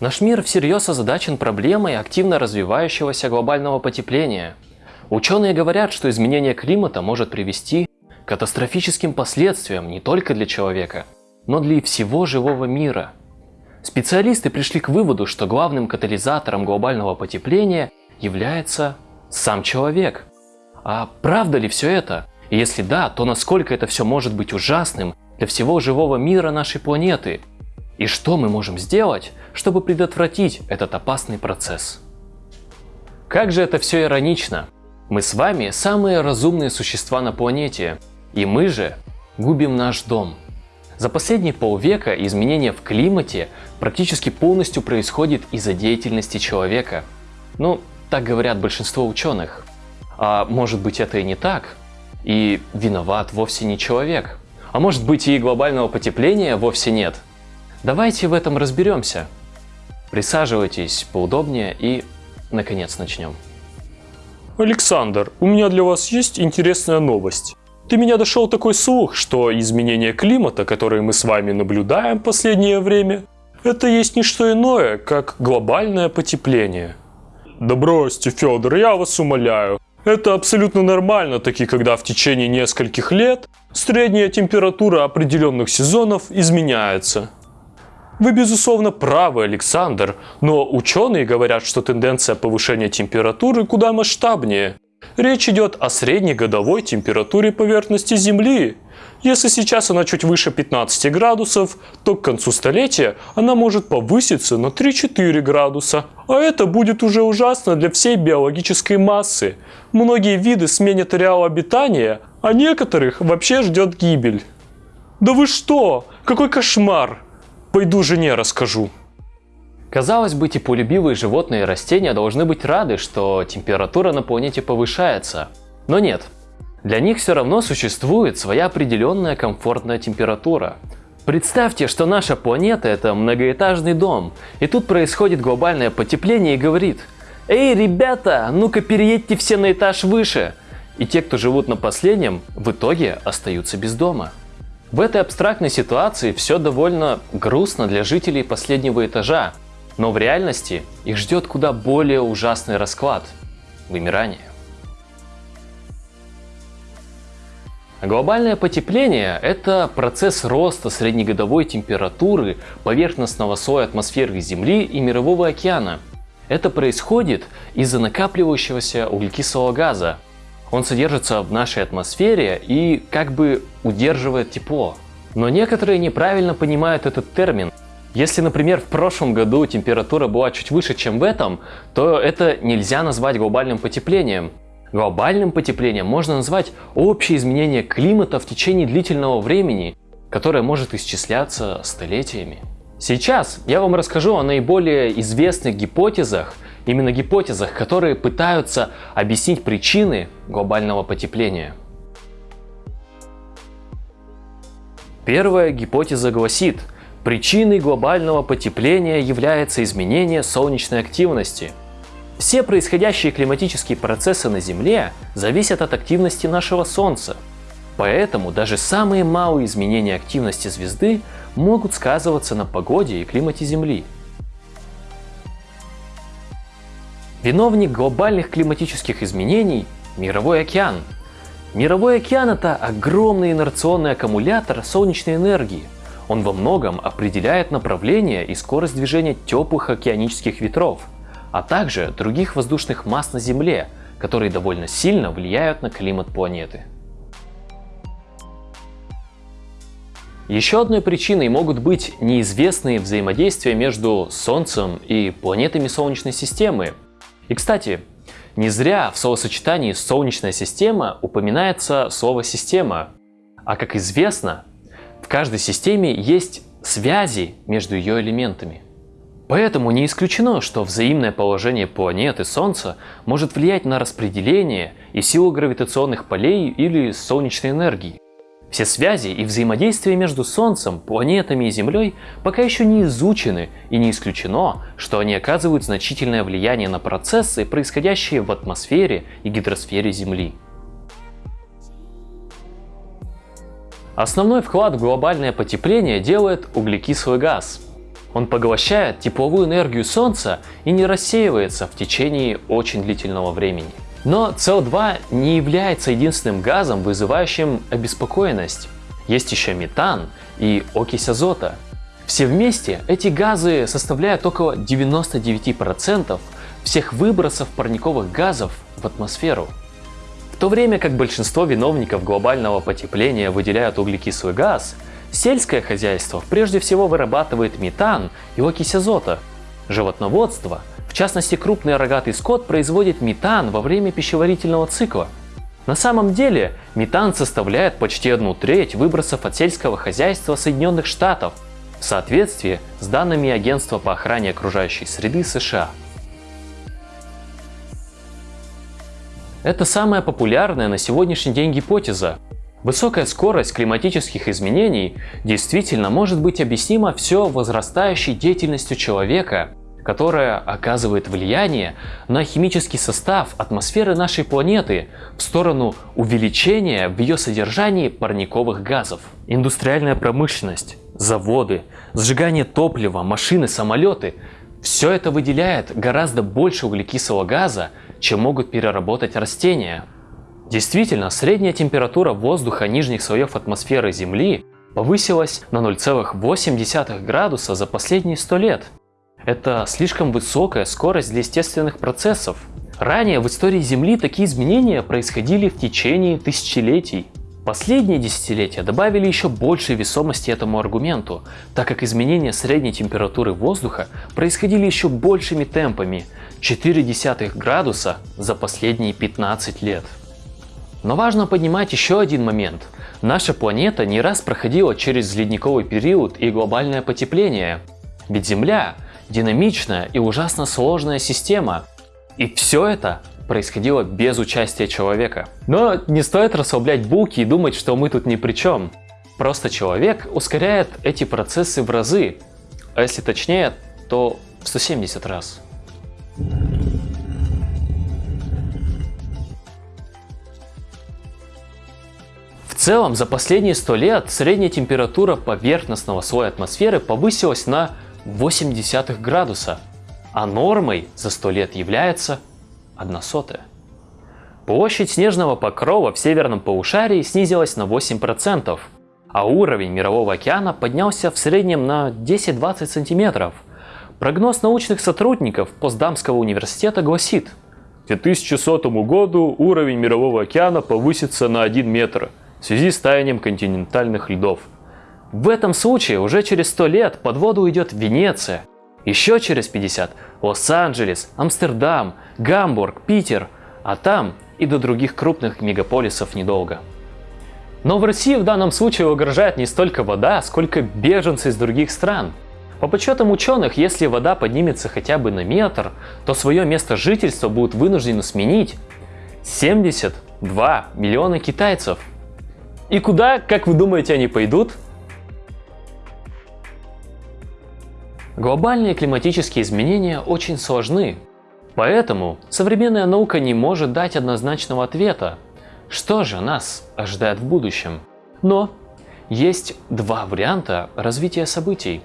Наш мир всерьез озадачен проблемой активно развивающегося глобального потепления. Ученые говорят, что изменение климата может привести к катастрофическим последствиям не только для человека, но для всего живого мира. Специалисты пришли к выводу, что главным катализатором глобального потепления является сам человек. А правда ли все это? И если да, то насколько это все может быть ужасным для всего живого мира нашей планеты? И что мы можем сделать, чтобы предотвратить этот опасный процесс? Как же это все иронично. Мы с вами самые разумные существа на планете, и мы же губим наш дом. За последние полвека изменение в климате практически полностью происходит из-за деятельности человека. Ну, так говорят большинство ученых. А может быть это и не так? И виноват вовсе не человек. А может быть и глобального потепления вовсе нет? Давайте в этом разберемся. Присаживайтесь поудобнее и, наконец, начнем. Александр, у меня для вас есть интересная новость. Ты меня дошел такой слух, что изменение климата, которые мы с вами наблюдаем в последнее время, это есть не что иное, как глобальное потепление. Да бросьте, Федор, я вас умоляю. Это абсолютно нормально, таки когда в течение нескольких лет средняя температура определенных сезонов изменяется. Вы безусловно правы, Александр, но ученые говорят, что тенденция повышения температуры куда масштабнее. Речь идет о среднегодовой температуре поверхности Земли. Если сейчас она чуть выше 15 градусов, то к концу столетия она может повыситься на 3-4 градуса. А это будет уже ужасно для всей биологической массы. Многие виды сменят ареал обитания, а некоторых вообще ждет гибель. Да вы что? Какой кошмар! Пойду жене расскажу. Казалось бы, теплолюбивые животные и растения должны быть рады, что температура на планете повышается. Но нет, для них все равно существует своя определенная комфортная температура. Представьте, что наша планета это многоэтажный дом, и тут происходит глобальное потепление и говорит «Эй, ребята, ну-ка переедьте все на этаж выше!» И те, кто живут на последнем, в итоге остаются без дома. В этой абстрактной ситуации все довольно грустно для жителей последнего этажа, но в реальности их ждет куда более ужасный расклад – вымирание. Глобальное потепление – это процесс роста среднегодовой температуры поверхностного слоя атмосферы Земли и Мирового океана. Это происходит из-за накапливающегося углекислого газа. Он содержится в нашей атмосфере и как бы удерживает тепло. Но некоторые неправильно понимают этот термин. Если, например, в прошлом году температура была чуть выше, чем в этом, то это нельзя назвать глобальным потеплением. Глобальным потеплением можно назвать общее изменение климата в течение длительного времени, которое может исчисляться столетиями. Сейчас я вам расскажу о наиболее известных гипотезах, именно гипотезах, которые пытаются объяснить причины глобального потепления. Первая гипотеза гласит, причиной глобального потепления является изменение солнечной активности – все происходящие климатические процессы на Земле зависят от активности нашего Солнца. Поэтому даже самые малые изменения активности звезды могут сказываться на погоде и климате Земли. Виновник глобальных климатических изменений – Мировой океан. Мировой океан – это огромный инерционный аккумулятор солнечной энергии. Он во многом определяет направление и скорость движения теплых океанических ветров – а также других воздушных масс на Земле, которые довольно сильно влияют на климат планеты. Еще одной причиной могут быть неизвестные взаимодействия между Солнцем и планетами Солнечной системы. И кстати, не зря в словосочетании «солнечная система» упоминается слово «система». А как известно, в каждой системе есть связи между ее элементами. Поэтому не исключено, что взаимное положение планет и Солнца может влиять на распределение и силу гравитационных полей или солнечной энергии. Все связи и взаимодействия между Солнцем, планетами и Землей пока еще не изучены и не исключено, что они оказывают значительное влияние на процессы, происходящие в атмосфере и гидросфере Земли. Основной вклад в глобальное потепление делает углекислый газ – Он поглощает тепловую энергию Солнца и не рассеивается в течение очень длительного времени. Но СО2 не является единственным газом, вызывающим обеспокоенность. Есть еще метан и окись азота. Все вместе эти газы составляют около 99% всех выбросов парниковых газов в атмосферу. В то время как большинство виновников глобального потепления выделяют углекислый газ, сельское хозяйство прежде всего вырабатывает метан и окись азота. Животноводство – в частности, крупный рогатый скот производит метан во время пищеварительного цикла. На самом деле, метан составляет почти одну треть выбросов от сельского хозяйства Соединенных Штатов в соответствии с данными Агентства по охране окружающей среды США. Это самая популярная на сегодняшний день гипотеза. Высокая скорость климатических изменений действительно может быть объяснима все возрастающей деятельностью человека – которая оказывает влияние на химический состав атмосферы нашей планеты в сторону увеличения в ее содержании парниковых газов. Индустриальная промышленность, заводы, сжигание топлива, машины, самолеты – все это выделяет гораздо больше углекислого газа, чем могут переработать растения. Действительно, средняя температура воздуха нижних слоев атмосферы Земли повысилась на 0,8 градуса за последние 100 лет. Это слишком высокая скорость для естественных процессов. Ранее в истории Земли такие изменения происходили в течение тысячелетий. Последние десятилетия добавили еще больше весомости этому аргументу, так как изменения средней температуры воздуха происходили еще большими темпами – 0,4 градуса за последние 15 лет. Но важно поднимать еще один момент. Наша планета не раз проходила через ледниковый период и глобальное потепление. Ведь Земля динамичная и ужасно сложная система. И все это происходило без участия человека. Но не стоит расслаблять булки и думать, что мы тут ни при чем. Просто человек ускоряет эти процессы в разы, а если точнее, то в 170 раз. В целом, за последние 100 лет средняя температура поверхностного слоя атмосферы повысилась на 0,8 градуса, а нормой за 100 лет является 1 сотая. Площадь снежного покрова в северном полушарии снизилась на 8%, а уровень Мирового океана поднялся в среднем на 10-20 сантиметров. Прогноз научных сотрудников Постдамского университета гласит, к 2100 году уровень Мирового океана повысится на 1 метр в связи с таянием континентальных льдов – в этом случае уже через 100 лет под воду уйдет Венеция, еще через 50 – Лос-Анджелес, Амстердам, Гамбург, Питер, а там и до других крупных мегаполисов недолго. Но в России в данном случае угрожает не столько вода, сколько беженцы из других стран. По подсчетам ученых, если вода поднимется хотя бы на метр, то свое место жительства будут вынуждены сменить 72 миллиона китайцев. И куда, как вы думаете, они пойдут? Глобальные климатические изменения очень сложны, поэтому современная наука не может дать однозначного ответа, что же нас ожидает в будущем. Но есть два варианта развития событий.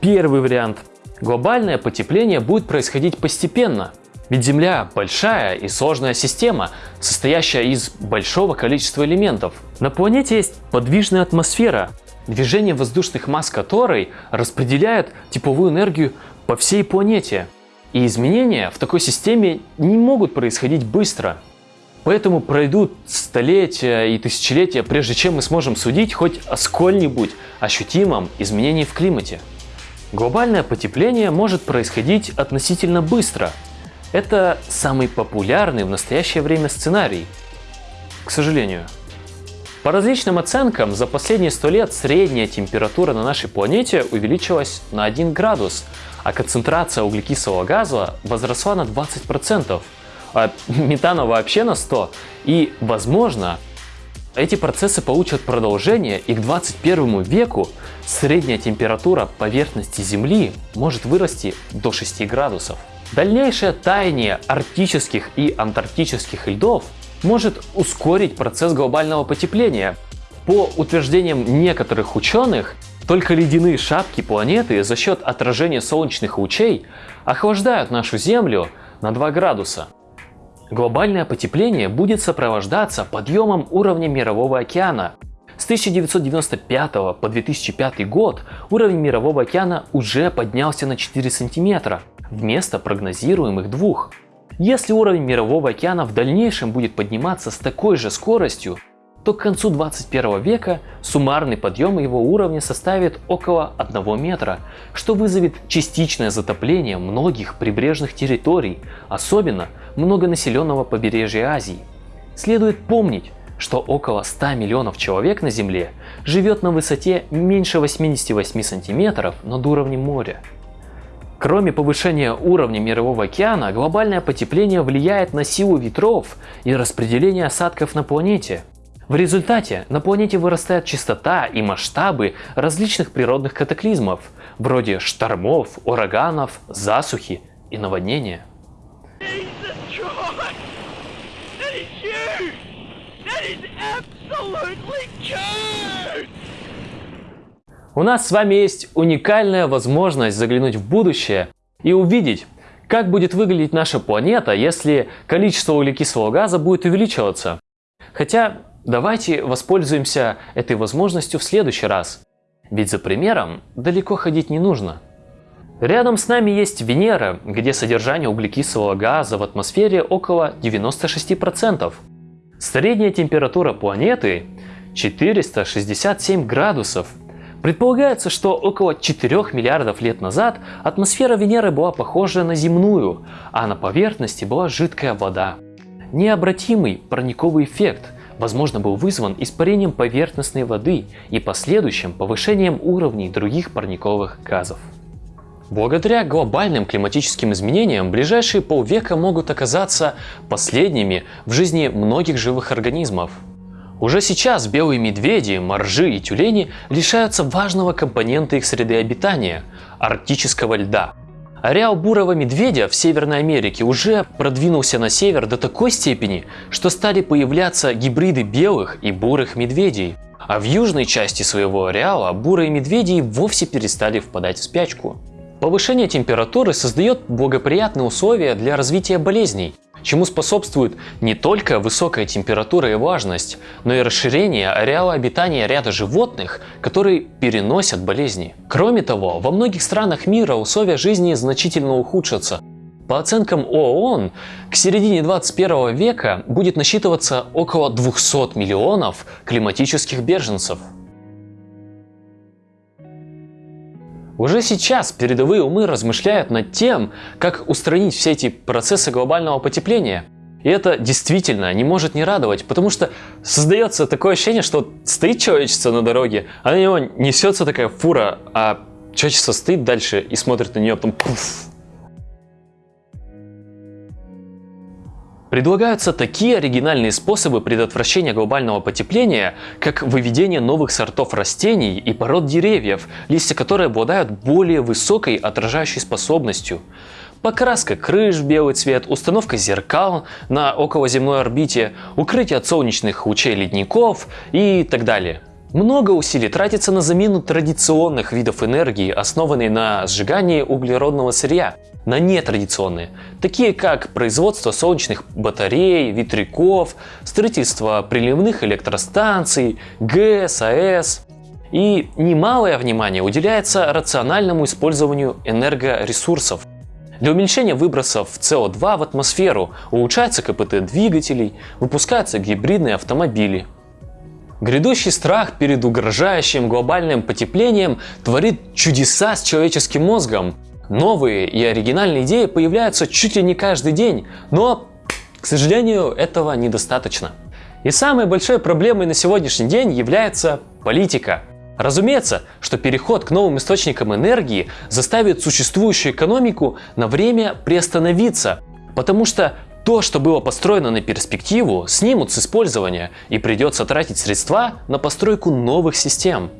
Первый вариант. Глобальное потепление будет происходить постепенно, ведь Земля большая и сложная система, состоящая из большого количества элементов. На планете есть подвижная атмосфера, движение воздушных масс которой распределяет тепловую энергию по всей планете. И изменения в такой системе не могут происходить быстро. Поэтому пройдут столетия и тысячелетия, прежде чем мы сможем судить хоть о сколь-нибудь ощутимом изменении в климате. Глобальное потепление может происходить относительно быстро. Это самый популярный в настоящее время сценарий. К сожалению. По различным оценкам, за последние 100 лет средняя температура на нашей планете увеличилась на 1 градус, а концентрация углекислого газа возросла на 20%, а метана вообще на 100%. И, возможно, эти процессы получат продолжение, и к 21 веку средняя температура поверхности Земли может вырасти до 6 градусов. Дальнейшее таяние арктических и антарктических льдов может ускорить процесс глобального потепления. По утверждениям некоторых ученых, Только ледяные шапки планеты за счет отражения солнечных лучей охлаждают нашу Землю на 2 градуса. Глобальное потепление будет сопровождаться подъемом уровня Мирового океана. С 1995 по 2005 год уровень Мирового океана уже поднялся на 4 сантиметра, вместо прогнозируемых двух. Если уровень Мирового океана в дальнейшем будет подниматься с такой же скоростью, то к концу 21 века суммарный подъем его уровня составит около 1 метра, что вызовет частичное затопление многих прибрежных территорий, особенно многонаселенного побережья Азии. Следует помнить, что около 100 миллионов человек на Земле живет на высоте меньше 88 сантиметров над уровнем моря. Кроме повышения уровня Мирового океана, глобальное потепление влияет на силу ветров и распределение осадков на планете. В результате на планете вырастает частота и масштабы различных природных катаклизмов, вроде штормов, ураганов, засухи и наводнения. У нас с вами есть уникальная возможность заглянуть в будущее и увидеть, как будет выглядеть наша планета, если количество углекислого газа будет увеличиваться. Хотя давайте воспользуемся этой возможностью в следующий раз. Ведь за примером далеко ходить не нужно. Рядом с нами есть Венера, где содержание углекислого газа в атмосфере около 96%. Средняя температура планеты 467 градусов. Предполагается, что около 4 миллиардов лет назад атмосфера Венеры была похожа на земную, а на поверхности была жидкая вода. Необратимый парниковый эффект возможно был вызван испарением поверхностной воды и последующим повышением уровней других парниковых газов. Благодаря глобальным климатическим изменениям ближайшие полвека могут оказаться последними в жизни многих живых организмов. Уже сейчас белые медведи, моржи и тюлени лишаются важного компонента их среды обитания – арктического льда. Ареал бурого медведя в Северной Америке уже продвинулся на север до такой степени, что стали появляться гибриды белых и бурых медведей. А в южной части своего ареала бурые медведи вовсе перестали впадать в спячку. Повышение температуры создает благоприятные условия для развития болезней, чему способствует не только высокая температура и влажность, но и расширение ареала обитания ряда животных, которые переносят болезни. Кроме того, во многих странах мира условия жизни значительно ухудшатся. По оценкам ООН, к середине 21 века будет насчитываться около 200 миллионов климатических беженцев. Уже сейчас передовые умы размышляют над тем, как устранить все эти процессы глобального потепления. И это действительно не может не радовать, потому что создается такое ощущение, что стоит человечество на дороге, а на него несется такая фура, а человечество стоит дальше и смотрит на нее, потом пуф, Предлагаются такие оригинальные способы предотвращения глобального потепления, как выведение новых сортов растений и пород деревьев, листья которых обладают более высокой отражающей способностью. Покраска крыш в белый цвет, установка зеркал на околоземной орбите, укрытие от солнечных лучей ледников и так далее. Много усилий тратится на замену традиционных видов энергии, основанной на сжигании углеродного сырья на нетрадиционные, такие как производство солнечных батарей, ветряков, строительство приливных электростанций, ГЭС, АЭС. И немалое внимание уделяется рациональному использованию энергоресурсов. Для уменьшения выбросов СО2 в атмосферу улучшается КПТ двигателей, выпускаются гибридные автомобили. Грядущий страх перед угрожающим глобальным потеплением творит чудеса с человеческим мозгом. Новые и оригинальные идеи появляются чуть ли не каждый день, но, к сожалению, этого недостаточно. И самой большой проблемой на сегодняшний день является политика. Разумеется, что переход к новым источникам энергии заставит существующую экономику на время приостановиться, потому что то, что было построено на перспективу, снимут с использования и придется тратить средства на постройку новых систем.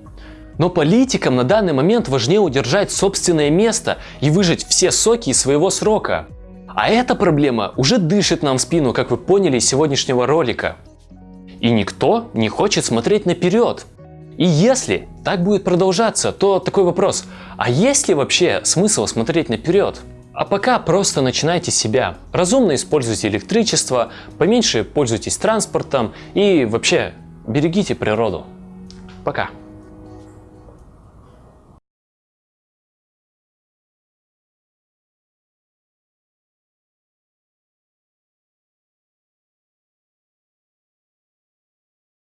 Но политикам на данный момент важнее удержать собственное место и выжать все соки из своего срока. А эта проблема уже дышит нам в спину, как вы поняли из сегодняшнего ролика. И никто не хочет смотреть наперед. И если так будет продолжаться, то такой вопрос, а есть ли вообще смысл смотреть наперед? А пока просто начинайте себя. Разумно используйте электричество, поменьше пользуйтесь транспортом и вообще берегите природу. Пока.